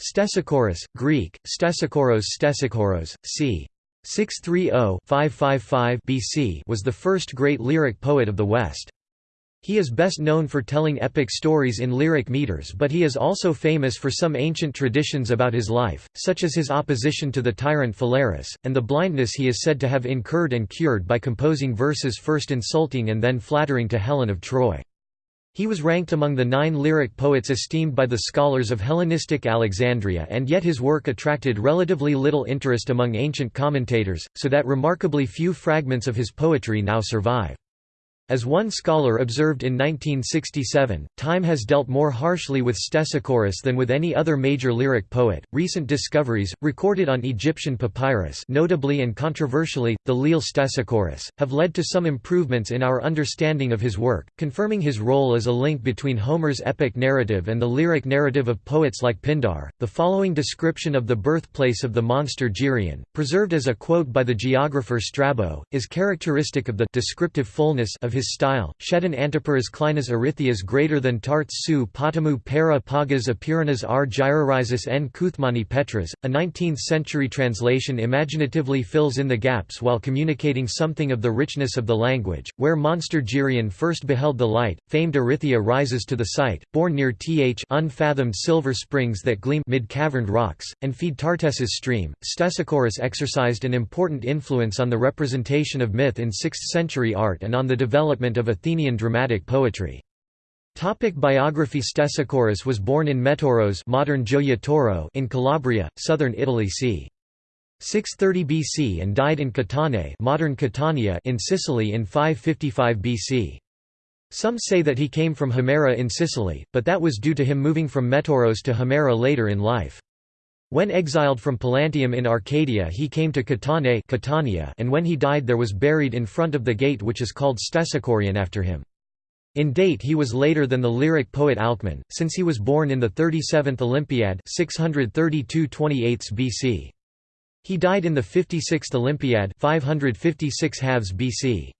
Stesichorus, Greek, Stesikoros Stesikoros, c. 630-555 BC was the first great lyric poet of the West. He is best known for telling epic stories in lyric meters but he is also famous for some ancient traditions about his life, such as his opposition to the tyrant Phalaris, and the blindness he is said to have incurred and cured by composing verses first insulting and then flattering to Helen of Troy. He was ranked among the nine lyric poets esteemed by the scholars of Hellenistic Alexandria and yet his work attracted relatively little interest among ancient commentators, so that remarkably few fragments of his poetry now survive. As one scholar observed in 1967, time has dealt more harshly with Stesichorus than with any other major lyric poet. Recent discoveries, recorded on Egyptian papyrus, notably and controversially, the Lille Stesichorus, have led to some improvements in our understanding of his work, confirming his role as a link between Homer's epic narrative and the lyric narrative of poets like Pindar. The following description of the birthplace of the monster Geryon, preserved as a quote by the geographer Strabo, is characteristic of the descriptive fullness of his his style, Shedon Antiparas Klinas Erythias greater than tarts su potamu para pagas apiranas r gyrorizis n Kuthmani Petras. A 19th-century translation imaginatively fills in the gaps while communicating something of the richness of the language, where monster Geryon first beheld the light, famed Erythia rises to the sight, born near th unfathomed silver springs that gleam mid caverned rocks, and feed Tartessus stream. Stesichorus exercised an important influence on the representation of myth in 6th-century art and on the development development of Athenian dramatic poetry. Topic biography Stesichorus was born in Metoros modern Gioia in Calabria, southern Italy c. 630 BC and died in Catane modern Catania in Sicily in 555 BC. Some say that he came from Himera in Sicily, but that was due to him moving from Metoros to Himera later in life. When exiled from Pallanteum in Arcadia he came to Catane Catania and when he died there was buried in front of the gate which is called Stesichorion after him. In date he was later than the lyric poet Alcman, since he was born in the 37th Olympiad 632 BC. He died in the 56th Olympiad 556 halves BC.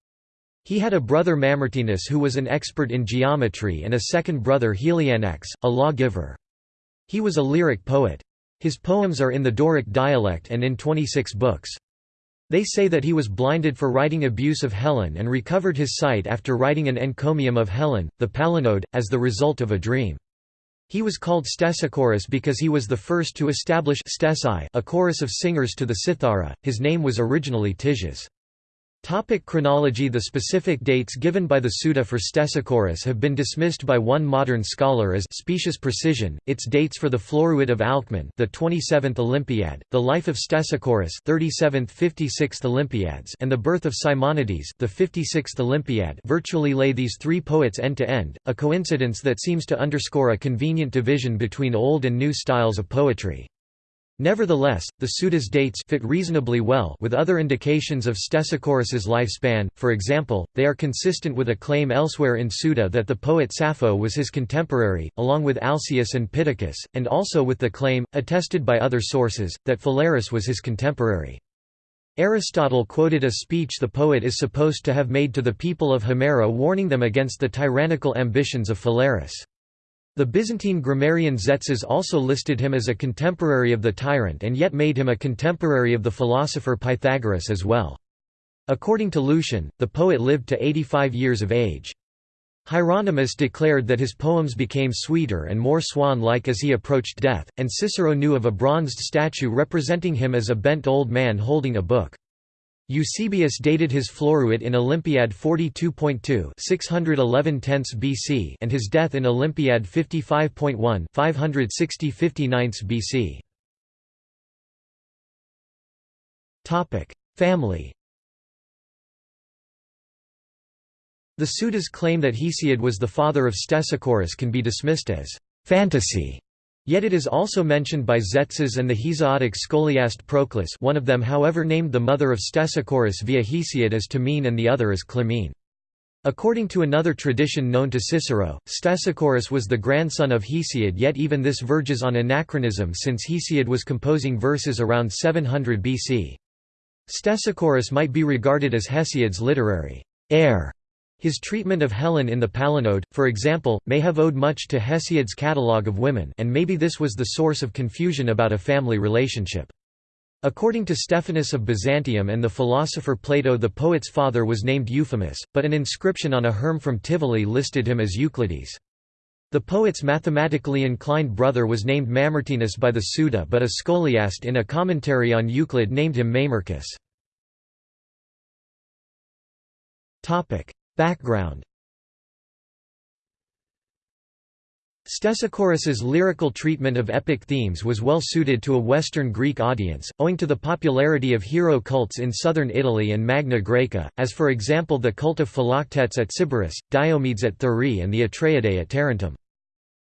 He had a brother Mamertinus who was an expert in geometry and a second brother Helianax, a lawgiver. He was a lyric poet. His poems are in the Doric dialect and in 26 books. They say that he was blinded for writing abuse of Helen and recovered his sight after writing an encomium of Helen, the Palinode, as the result of a dream. He was called Stesichorus because he was the first to establish stesai, a chorus of singers to the cithara. His name was originally Tiges. Topic chronology The specific dates given by the Suda for Stesichorus have been dismissed by one modern scholar as specious precision. Its dates for the Floruit of Alcman, the 27th Olympiad, the life of Stesichorus, 37th 56th Olympiads, and the birth of Simonides, the 56th Olympiad, virtually lay these three poets end to end, a coincidence that seems to underscore a convenient division between old and new styles of poetry. Nevertheless, the Suda's dates fit reasonably well with other indications of Stesichorus's lifespan, for example, they are consistent with a claim elsewhere in Suda that the poet Sappho was his contemporary, along with Alcaeus and Pittacus, and also with the claim, attested by other sources, that Phalaris was his contemporary. Aristotle quoted a speech the poet is supposed to have made to the people of Himera warning them against the tyrannical ambitions of Phalaris. The Byzantine grammarian Tzetzes also listed him as a contemporary of the tyrant and yet made him a contemporary of the philosopher Pythagoras as well. According to Lucian, the poet lived to 85 years of age. Hieronymus declared that his poems became sweeter and more swan-like as he approached death, and Cicero knew of a bronzed statue representing him as a bent old man holding a book. Eusebius dated his Floruit in Olympiad 42.2 611 BC and his death in Olympiad 55.1 560 59 BC. Family The Sudas claim that Hesiod was the father of Stesichorus can be dismissed as fantasy Yet it is also mentioned by Tzetzes and the Hesiodic scholiast Proclus one of them however named the mother of Stesichorus via Hesiod as Ctimene and the other as Clymene. According to another tradition known to Cicero, Stesichorus was the grandson of Hesiod yet even this verges on anachronism since Hesiod was composing verses around 700 BC. Stesichorus might be regarded as Hesiod's literary heir His treatment of Helen in the Palinode, for example, may have owed much to Hesiod's catalogue of women and maybe this was the source of confusion about a family relationship. According to Stephanus of Byzantium and the philosopher Plato the poet's father was named Euphemus, but an inscription on a herm from Tivoli listed him as Euclides. The poet's mathematically inclined brother was named Mamertinus by the Suda but a scholiast in a commentary on Euclid named him Mamercus. Background Stesichorus's lyrical treatment of epic themes was well suited to a Western Greek audience, owing to the popularity of hero cults in southern Italy and Magna Graecia, as for example the cult of Philoctetes at Sybaris, Diomedes at Thurii and the Atreidae at Tarentum.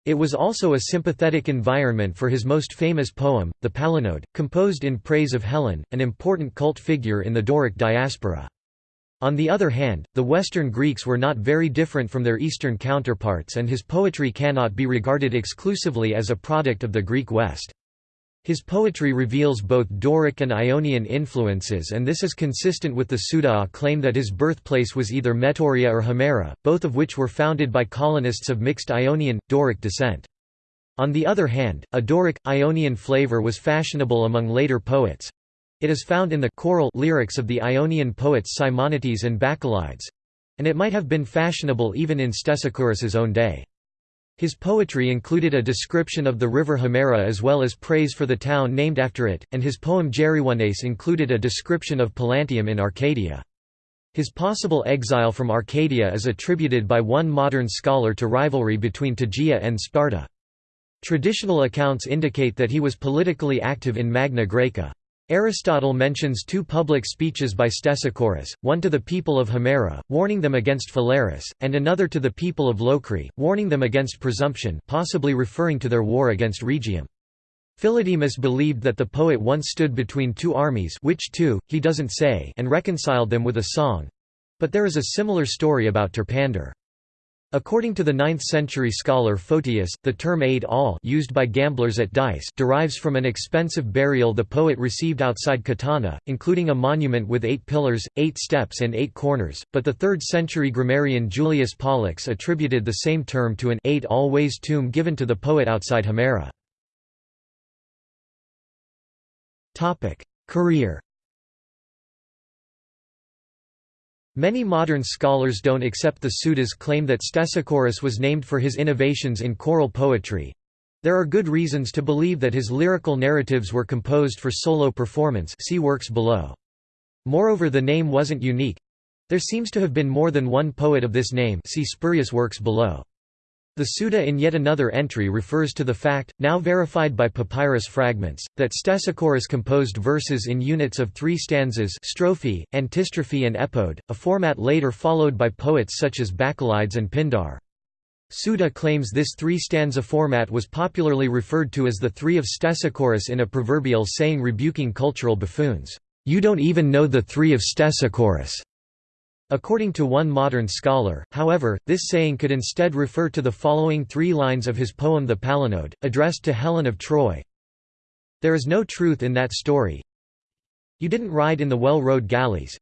It was also a sympathetic environment for his most famous poem, the Palinode, composed in praise of Helen, an important cult figure in the Doric diaspora. On the other hand, the Western Greeks were not very different from their Eastern counterparts and his poetry cannot be regarded exclusively as a product of the Greek West. His poetry reveals both Doric and Ionian influences and this is consistent with the Suda claim that his birthplace was either Metoria or Himera, both of which were founded by colonists of mixed Ionian, Doric descent. On the other hand, a Doric, Ionian flavor was fashionable among later poets. It is found in the choral lyrics of the Ionian poets Simonides and Bacchylides—and it might have been fashionable even in Stesichorus's own day. His poetry included a description of the river Himera as well as praise for the town named after it, and his poem Geryones included a description of Palantium in Arcadia. His possible exile from Arcadia is attributed by one modern scholar to rivalry between Tegea and Sparta. Traditional accounts indicate that he was politically active in Magna Graecia. Aristotle mentions two public speeches by Stesichorus, one to the people of Himera, warning them against Phalaris, and another to the people of Locri, warning them against presumption possibly referring to their war against Rhegium. Philodemus believed that the poet once stood between two armies which two, he doesn't say and reconciled them with a song. But there is a similar story about Terpander. According to the 9th-century scholar Photius, the term aid all used by gamblers at dice derives from an expensive burial the poet received outside Catana, including a monument with eight pillars, eight steps and eight corners, but the 3rd-century grammarian Julius Pollux attributed the same term to an aid all ways tomb given to the poet outside Himera. Career Many modern scholars don't accept the Suda's claim that Stesichorus was named for his innovations in choral poetry. There are good reasons to believe that his lyrical narratives were composed for solo performance see works below. Moreover the name wasn't unique. There seems to have been more than one poet of this name see spurious works below. The Suda in yet another entry refers to the fact, now verified by papyrus fragments, that Stesichorus composed verses in units of three stanzas strophe, antistrophe and epode, a format later followed by poets such as Bacchylides and Pindar. Suda claims this three-stanza format was popularly referred to as the Three of Stesichorus in a proverbial saying rebuking cultural buffoons, "'You don't even know the Three of Stesichorus' According to one modern scholar, however, this saying could instead refer to the following three lines of his poem The Palinode, addressed to Helen of Troy. There is no truth in that story. You didn't ride in the well-rowed galleys.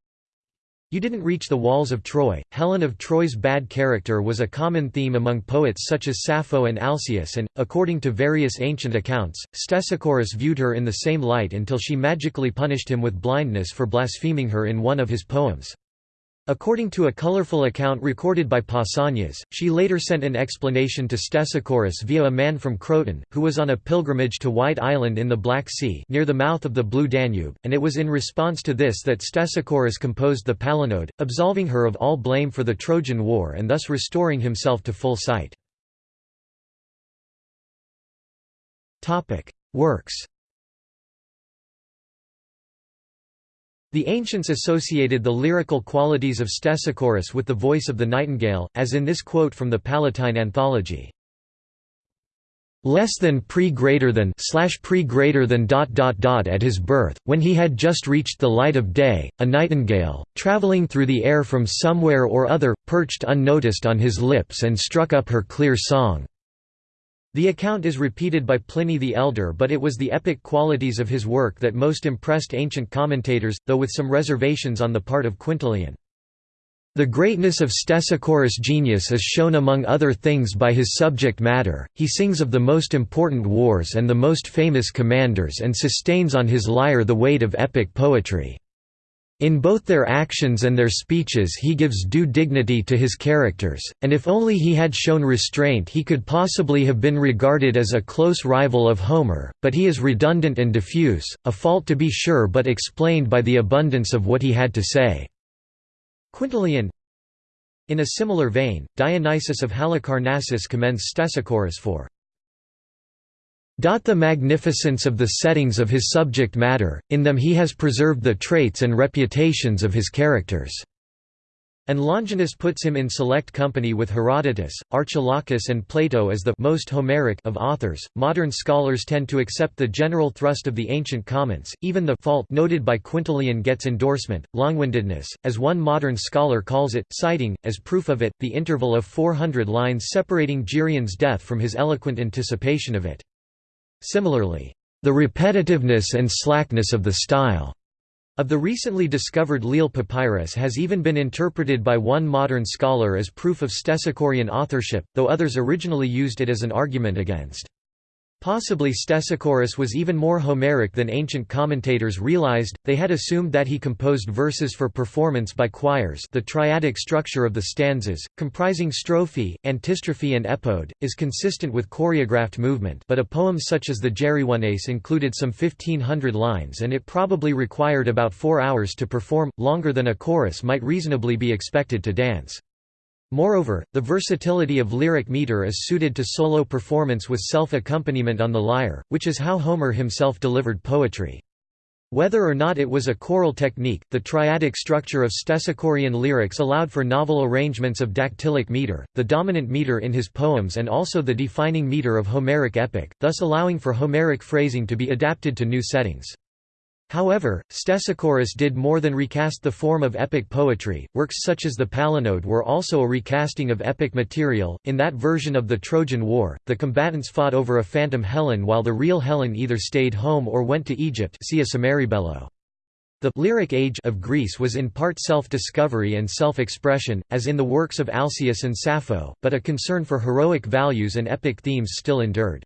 You didn't reach the walls of Troy. Helen of Troy's bad character was a common theme among poets such as Sappho and Alcaeus and, according to various ancient accounts, Stesichorus viewed her in the same light until she magically punished him with blindness for blaspheming her in one of his poems. According to a colorful account recorded by Pausanias, she later sent an explanation to Stesichorus via a man from Croton, who was on a pilgrimage to White Island in the Black Sea near the mouth of the Blue Danube, and it was in response to this that Stesichorus composed the Palinode, absolving her of all blame for the Trojan War and thus restoring himself to full sight. Works The ancients associated the lyrical qualities of Stesichorus with the voice of the nightingale, as in this quote from the Palatine Anthology. Less than pre greater than slash pre greater than dot dot dot at his birth, when he had just reached the light of day, a nightingale, travelling through the air from somewhere or other, perched unnoticed on his lips and struck up her clear song. The account is repeated by Pliny the Elder but it was the epic qualities of his work that most impressed ancient commentators, though with some reservations on the part of Quintilian. The greatness of Stesichorus' genius is shown among other things by his subject matter, he sings of the most important wars and the most famous commanders and sustains on his lyre the weight of epic poetry. In both their actions and their speeches he gives due dignity to his characters, and if only he had shown restraint he could possibly have been regarded as a close rival of Homer, but he is redundant and diffuse, a fault to be sure but explained by the abundance of what he had to say. Quintilian In a similar vein, Dionysius of Halicarnassus commends Stesichorus for the magnificence of the settings of his subject matter, in them he has preserved the traits and reputations of his characters. And Longinus puts him in select company with Herodotus, Archilochus, and Plato as the most Homeric of authors. Modern scholars tend to accept the general thrust of the ancient comments, even the fault noted by Quintilian gets endorsement, longwindedness, as one modern scholar calls it, citing, as proof of it, the interval of 400 lines separating Geryon's death from his eloquent anticipation of it. Similarly, the repetitiveness and slackness of the style of the recently discovered Lille papyrus has even been interpreted by one modern scholar as proof of Stesichorian authorship, though others originally used it as an argument against. Possibly Stesichorus was even more Homeric than ancient commentators realized, they had assumed that he composed verses for performance by choirs the triadic structure of the stanzas, comprising strophe, antistrophe and epode, is consistent with choreographed movement but a poem such as the Geryones included some 1500 lines and it probably required about four hours to perform, longer than a chorus might reasonably be expected to dance. Moreover, the versatility of lyric meter is suited to solo performance with self-accompaniment on the lyre, which is how Homer himself delivered poetry. Whether or not it was a choral technique, the triadic structure of Stesichorian lyrics allowed for novel arrangements of dactylic meter, the dominant meter in his poems and also the defining meter of Homeric epic, thus allowing for Homeric phrasing to be adapted to new settings. However, Stesichorus did more than recast the form of epic poetry. Works such as the Palinode were also a recasting of epic material. In that version of the Trojan War, the combatants fought over a phantom Helen while the real Helen either stayed home or went to Egypt. See a. The lyric age of Greece was in part self-discovery and self-expression, as in the works of Alcaeus and Sappho, but a concern for heroic values and epic themes still endured.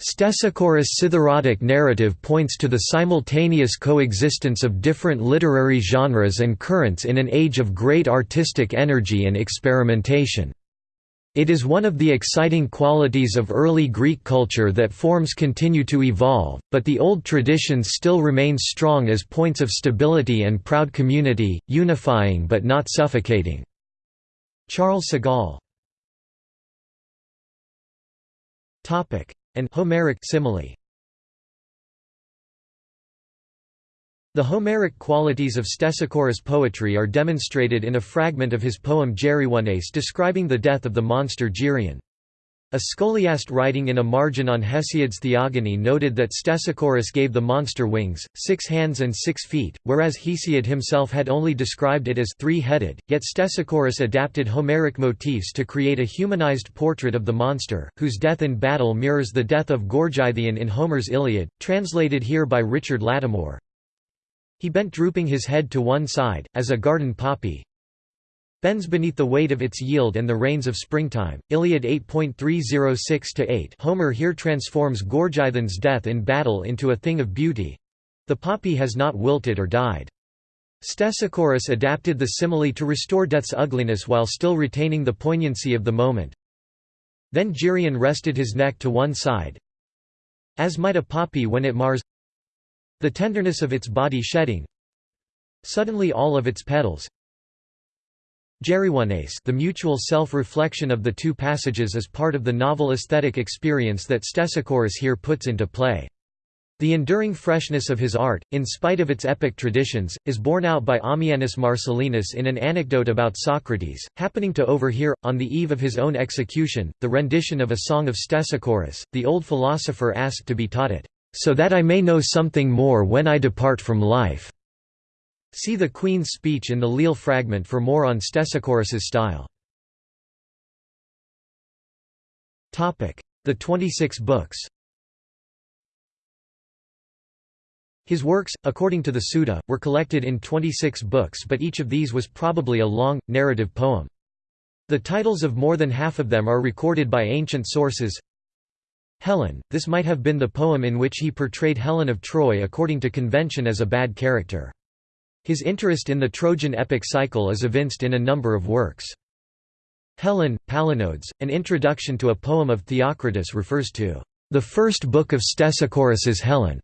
Stesichorus' citharodic narrative points to the simultaneous coexistence of different literary genres and currents in an age of great artistic energy and experimentation. It is one of the exciting qualities of early Greek culture that forms continue to evolve, but the old traditions still remain strong as points of stability and proud community, unifying but not suffocating. Charles Segal and Homeric simile. The Homeric qualities of Stesichorus' poetry are demonstrated in a fragment of his poem Geryones describing the death of the monster Geryon. A scholiast writing in a margin on Hesiod's Theogony noted that Stesichorus gave the monster wings, six hands and six feet, whereas Hesiod himself had only described it as three-headed, yet Stesichorus adapted Homeric motifs to create a humanized portrait of the monster, whose death in battle mirrors the death of Gorgythion in Homer's Iliad, translated here by Richmond Lattimore. He bent drooping his head to one side, as a garden poppy, bends beneath the weight of its yield and the rains of springtime. Iliad 8.306-8 Homer here transforms Gorgythion's death in battle into a thing of beauty. The poppy has not wilted or died. Stesichorus adapted the simile to restore death's ugliness while still retaining the poignancy of the moment. Then Geryon rested his neck to one side, as might a poppy when it mars the tenderness of its body shedding suddenly all of its petals, Geryones the mutual self-reflection of the two passages is part of the novel aesthetic experience that Stesichorus here puts into play. The enduring freshness of his art, in spite of its epic traditions, is borne out by Ammianus Marcellinus in an anecdote about Socrates, happening to overhear, on the eve of his own execution, the rendition of a song of Stesichorus. The old philosopher asked to be taught it, "...so that I may know something more when I depart from life." See the Queen's speech in the Lille fragment for more on Stesichorus's style. The 26 books His works, according to the Suda, were collected in 26 books but each of these was probably a long, narrative poem. The titles of more than half of them are recorded by ancient sources. Helen, this might have been the poem in which he portrayed Helen of Troy according to convention as a bad character. His interest in the Trojan epic cycle is evinced in a number of works. Helen, Palinodes, an introduction to a poem of Theocritus refers to the first book of Stesichorus's Helen,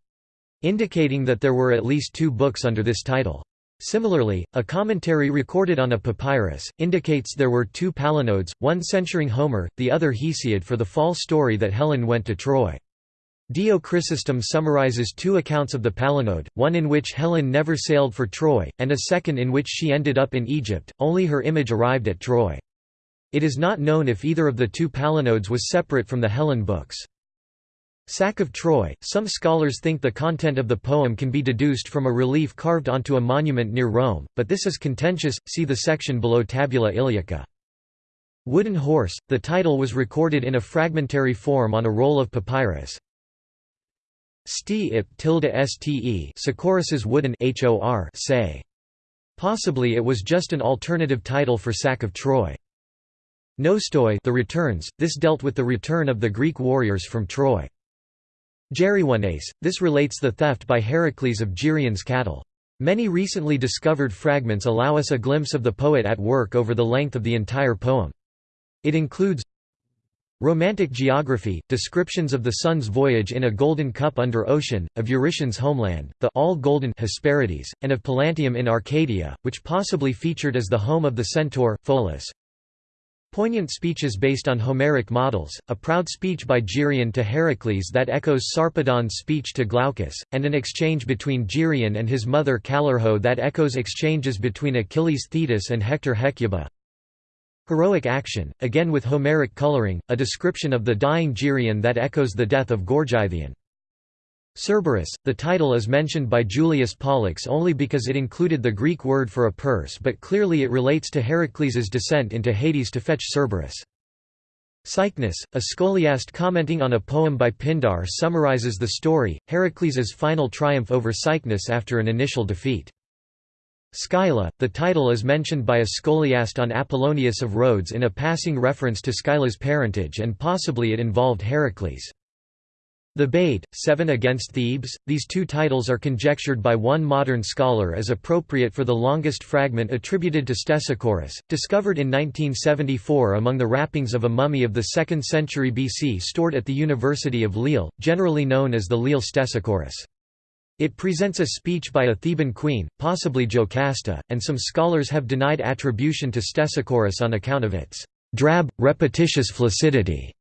indicating that there were at least two books under this title. Similarly, a commentary recorded on a papyrus, indicates there were two Palinodes, one censuring Homer, the other Hesiod for the false story that Helen went to Troy. Dio Chrysostom summarizes two accounts of the Palinode, one in which Helen never sailed for Troy, and a second in which she ended up in Egypt, only her image arrived at Troy. It is not known if either of the two Palinodes was separate from the Helen books. Sack of Troy. Some scholars think the content of the poem can be deduced from a relief carved onto a monument near Rome, but this is contentious. See the section below Tabula Iliaca. Wooden Horse. The title was recorded in a fragmentary form on a roll of papyrus. Sti ip tilde ste Secorus's wooden hor say. Possibly it was just an alternative title for Sack of Troy. Nostoi the returns, this dealt with the return of the Greek warriors from Troy. Geryones, this relates the theft by Heracles of Geryon's cattle. Many recently discovered fragments allow us a glimpse of the poet at work over the length of the entire poem. It includes Romantic geography, descriptions of the sun's voyage in a golden cup under ocean, of Eurytion's homeland, the all-golden Hesperides, and of Palantium in Arcadia, which possibly featured as the home of the centaur, Pholus. Poignant speeches based on Homeric models, a proud speech by Geryon to Heracles that echoes Sarpedon's speech to Glaucus, and an exchange between Geryon and his mother Callirrhoe that echoes exchanges between Achilles Thetis and Hector Hecuba. Heroic action, again with Homeric coloring, a description of the dying Geryon that echoes the death of Gorgythion. Cerberus, the title is mentioned by Julius Pollux only because it included the Greek word for a purse but clearly it relates to Heracles's descent into Hades to fetch Cerberus. Cycnus, a scholiast commenting on a poem by Pindar summarizes the story, Heracles's final triumph over Cycnus after an initial defeat. Scylla, the title is mentioned by a scholiast on Apollonius of Rhodes in a passing reference to Scylla's parentage and possibly it involved Heracles. Thebaid, Seven Against Thebes, these two titles are conjectured by one modern scholar as appropriate for the longest fragment attributed to Stesichorus, discovered in 1974 among the wrappings of a mummy of the 2nd century BC stored at the University of Lille, generally known as the Lille Stesichorus. It presents a speech by a Theban queen, possibly Jocasta, and some scholars have denied attribution to Stesichorus on account of its drab, repetitious flaccidity.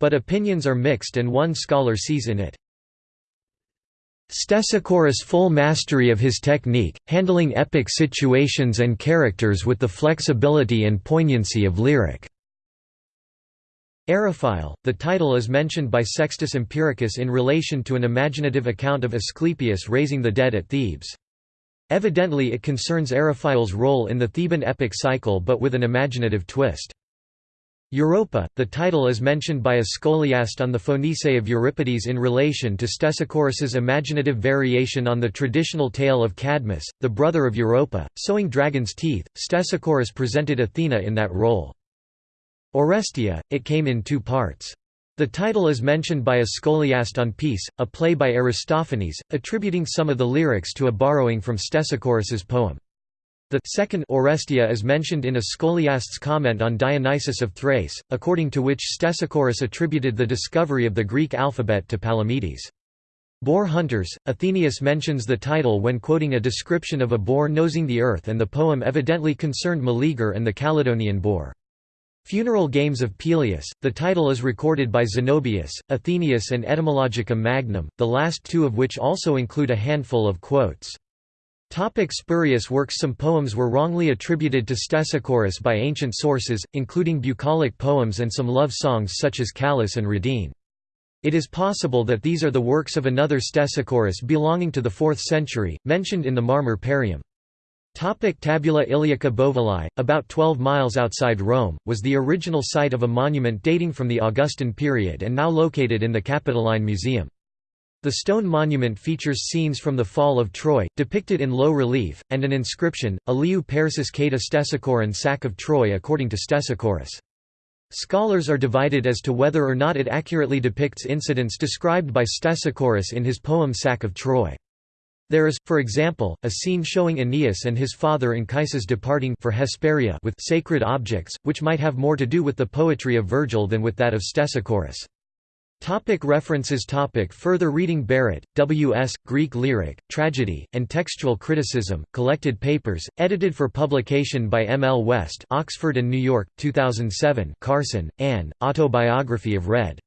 But opinions are mixed and one scholar sees in it Stesichorus' full mastery of his technique, handling epic situations and characters with the flexibility and poignancy of lyric. Eriphyle, the title is mentioned by Sextus Empiricus in relation to an imaginative account of Asclepius raising the dead at Thebes. Evidently it concerns Eriphyle's role in the Theban epic cycle but with an imaginative twist. Europa, the title is mentioned by a scholiast on the Phoenissae of Euripides in relation to Stesichorus's imaginative variation on the traditional tale of Cadmus, the brother of Europa, sowing dragon's teeth. Stesichorus presented Athena in that role. Oresteia, it came in two parts. The title is mentioned by a scholiast on Peace, a play by Aristophanes, attributing some of the lyrics to a borrowing from Stesichorus's poem. The second Oresteia is mentioned in a scholiast's comment on Dionysius of Thrace, according to which Stesichorus attributed the discovery of the Greek alphabet to Palamedes. Boar hunters, Athenaeus mentions the title when quoting a description of a boar nosing the earth and the poem evidently concerned Meleager and the Caledonian boar. Funeral Games of Peleus, the title is recorded by Zenobius, Athenaeus and Etymologicum Magnum, the last two of which also include a handful of quotes. Topic spurious works Some poems were wrongly attributed to Stesichorus by ancient sources, including bucolic poems and some love songs such as Callas and Rhadine. It is possible that these are the works of another Stesichorus belonging to the 4th century, mentioned in the Marmor Parium. Tabula Iliaca Bovillae, about 12 miles outside Rome, was the original site of a monument dating from the Augustan period and now located in the Capitoline Museum. The stone monument features scenes from the fall of Troy, depicted in low relief, and an inscription, Iliou Persis Kata Stesichoron sack of Troy according to Stesichorus. Scholars are divided as to whether or not it accurately depicts incidents described by Stesichorus in his poem Sack of Troy. There is, for example, a scene showing Aeneas and his father Anchises departing for Hesperia with sacred objects, which might have more to do with the poetry of Virgil than with that of Stesichorus. Topic references topic Further reading Barrett, W. S., Greek Lyric, Tragedy, and Textual Criticism, Collected Papers, edited for publication by M. L. West Oxford and New York, 2007 Carson, Anne, Autobiography of Red.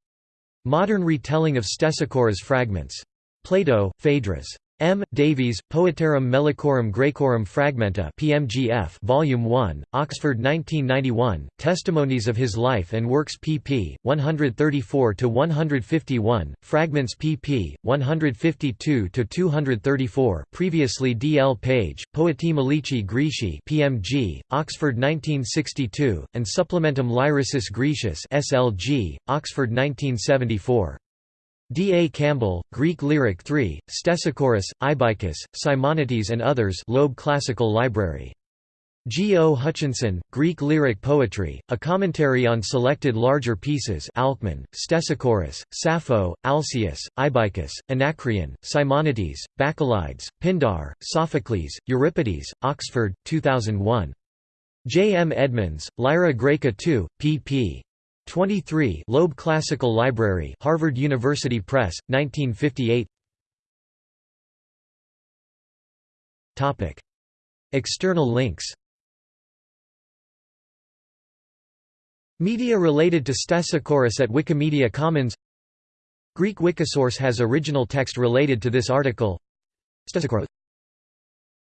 Modern retelling of Stesichorus fragments. Plato, Phaedrus. M. Davies, Poetarum Melicorum Graecorum Fragmenta PMGF Volume 1, Oxford 1991, Testimonies of His Life and Works pp. 134–151, Fragments pp. 152–234 previously D. L. Page, Poetae Melici Graeci PMG, Oxford 1962, and Supplementum Lyricis Graecis SLG, Oxford 1974. D. A. Campbell, Greek Lyric 3, Stesichorus, Ibycus, Simonides and others Loeb Classical Library. G. O. Hutchinson, Greek Lyric Poetry, a commentary on selected larger pieces Alcman, Stesichorus, Sappho, Alcaeus, Ibycus, Anacreon, Simonides, Bacchylides, Pindar, Sophocles, Euripides, Oxford, 2001. J. M. Edmonds, Lyra Graeca 2, pp. 23 Loeb Classical Library Harvard University Press, 1958 Topic. External links Media related to Stesichorus at Wikimedia Commons Greek Wikisource has original text related to this article. Stesichorus